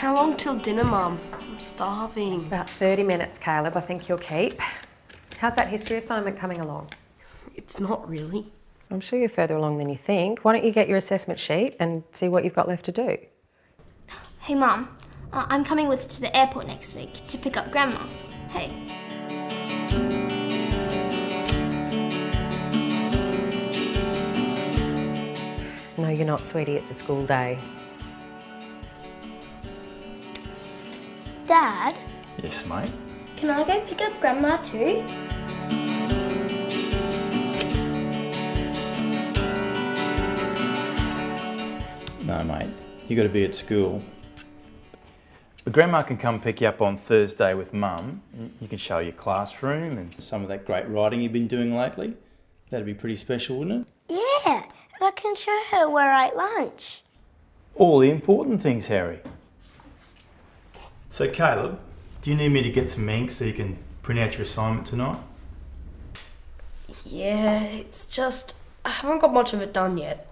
How long till dinner, Mum? I'm starving. About 30 minutes, Caleb, I think you'll keep. How's that history assignment coming along? It's not really. I'm sure you're further along than you think. Why don't you get your assessment sheet and see what you've got left to do? Hey, Mum. Uh, I'm coming with to the airport next week to pick up Grandma. Hey. No, you're not, sweetie. It's a school day. Dad, Yes, mate. can I go pick up Grandma too? No, mate. You got to be at school. But Grandma can come pick you up on Thursday with Mum. You can show your classroom and some of that great writing you've been doing lately. That'd be pretty special, wouldn't it? Yeah, and I can show her where I ate lunch. All the important things, Harry. So, Caleb, do you need me to get some ink so you can print out your assignment tonight? Yeah, it's just I haven't got much of it done yet.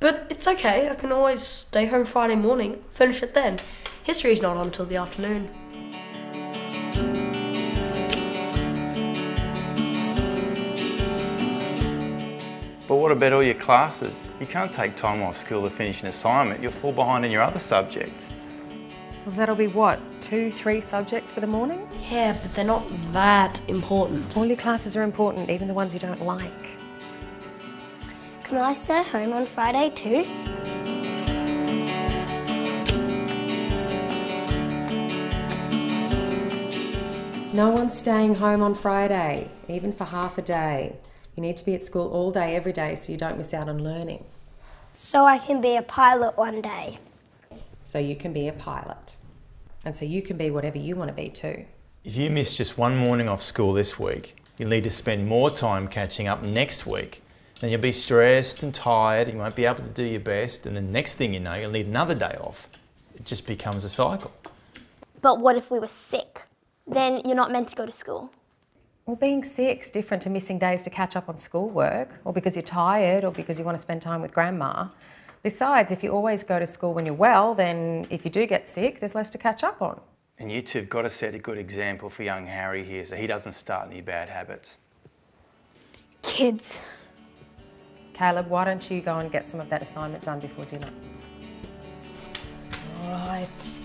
But it's okay. I can always stay home Friday morning, finish it then. History's not on till the afternoon. But what about all your classes? You can't take time off school to finish an assignment. You'll fall behind in your other subjects. Well, that'll be what, two, three subjects for the morning? Yeah, but they're not that important. All your classes are important, even the ones you don't like. Can I stay home on Friday too? No one's staying home on Friday, even for half a day. You need to be at school all day, every day, so you don't miss out on learning. So I can be a pilot one day. So you can be a pilot. And so you can be whatever you want to be too. If you miss just one morning off school this week, you'll need to spend more time catching up next week. Then you'll be stressed and tired, you won't be able to do your best, and the next thing you know, you'll need another day off. It just becomes a cycle. But what if we were sick? Then you're not meant to go to school. Well, being sick's different to missing days to catch up on schoolwork, or because you're tired, or because you want to spend time with grandma. Besides, if you always go to school when you're well, then if you do get sick, there's less to catch up on. And you two have got to set a good example for young Harry here so he doesn't start any bad habits. Kids. Caleb, why don't you go and get some of that assignment done before dinner? Right.